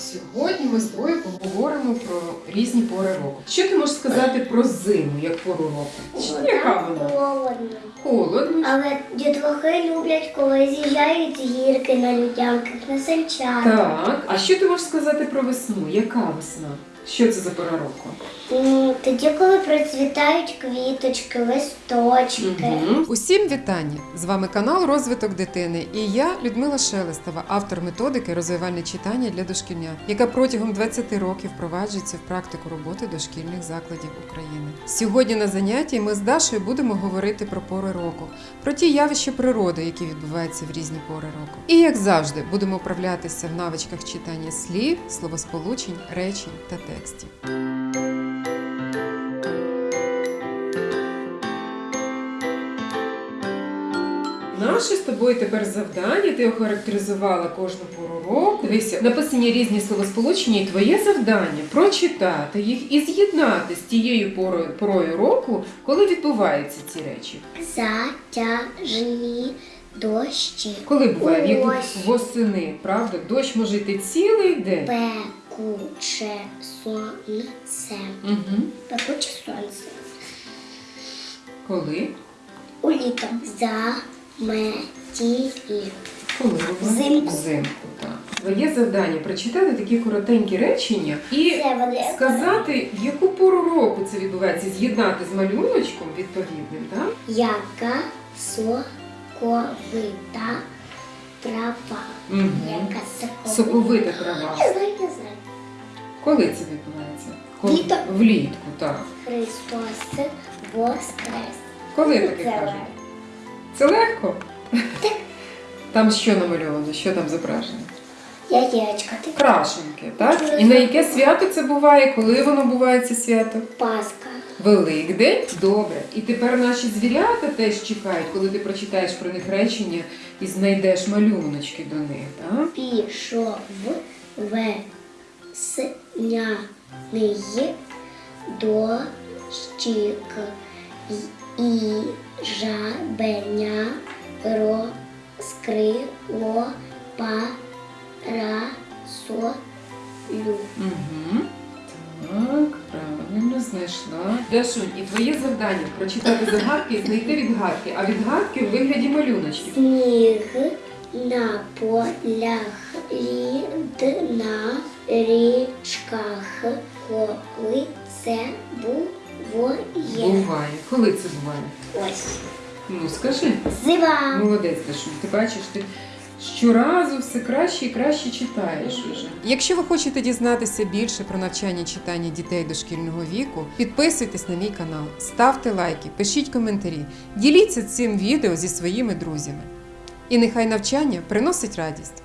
Сьогодні ми з тобою поговоримо про різні пори року. Що ти можеш сказати про зиму як пору року? Чи Яка вона? Холодно. Холодно. Але дітлахи люблять, коли з'їжджають з гірки на людянках, на санчатах. Так. А що ти можеш сказати про весну? Яка весна? Що це за пора року? Тоді, коли процвітають квіточки, листочки. Мгм. Усім вітання! З вами канал Розвиток дитини і я, Людмила Шелестова, автор методики розвивальне читання для дошкільнят, яка протягом 20 років впроваджується в практику роботи дошкільних закладів України. Сьогодні на занятті ми з Дашою будемо говорити про пори року, про ті явища природи, які відбуваються в різні пори року. І як завжди, будемо вправлятися в навичках читання слів, словосполучень, речень та текстів. Наше з тобою тепер завдання. Ти охарактеризувала кожну пору року. Дивися, написані різні словосполучення, і твоє завдання прочитати їх і з'єднати з тією порою, порою року, коли відбуваються ці речі. Затяжні дощі. Коли буває в восени, правда? Дощ може йти цілий день. Пекуче сонце. Угу. Пекуче сонце. Коли? У Уліто. Заметілі. Коли? Взимку. Взимку, так. Твоє завдання прочитати такі коротенькі речення і Це сказати, в яку пору року це відбувається, з'єднати з малюночком відповідним, так? Яка соковита трава. Угу. Яка соковита. Соковита трава. Коли це відбувається? Коли? Літо. Влітку, так. Христос воскрес. Коли таке Це кажуть? Це легко? Там що намальовано, що там зображено? Яєчка, ти Крашенки, так? І на яке свято це буває? Коли воно буває це свято? Пасха. Великдень? Добре. І тепер наші звірята теж чекають, коли ти прочитаєш про них речення і знайдеш малюночки до них, так? Пішов весняний дощик і жабеня розкрило парасолю. Угу. Так, правильно знайшла. Дашунь, і твоє завдання прочитати загадки і знайти відгадки, а відгадки в вигляді малюночків. Сніг на полях на річках, коли це буває. Буває. Коли це буває? Ось. Ну скажи. Зима. Молодець, Дашунь. Ти бачиш, ти щоразу все краще і краще читаєш уже. Якщо ви хочете дізнатися більше про навчання читання дітей дошкільного віку, підписуйтесь на мій канал, ставте лайки, пишіть коментарі, діліться цим відео зі своїми друзями. І нехай навчання приносить радість.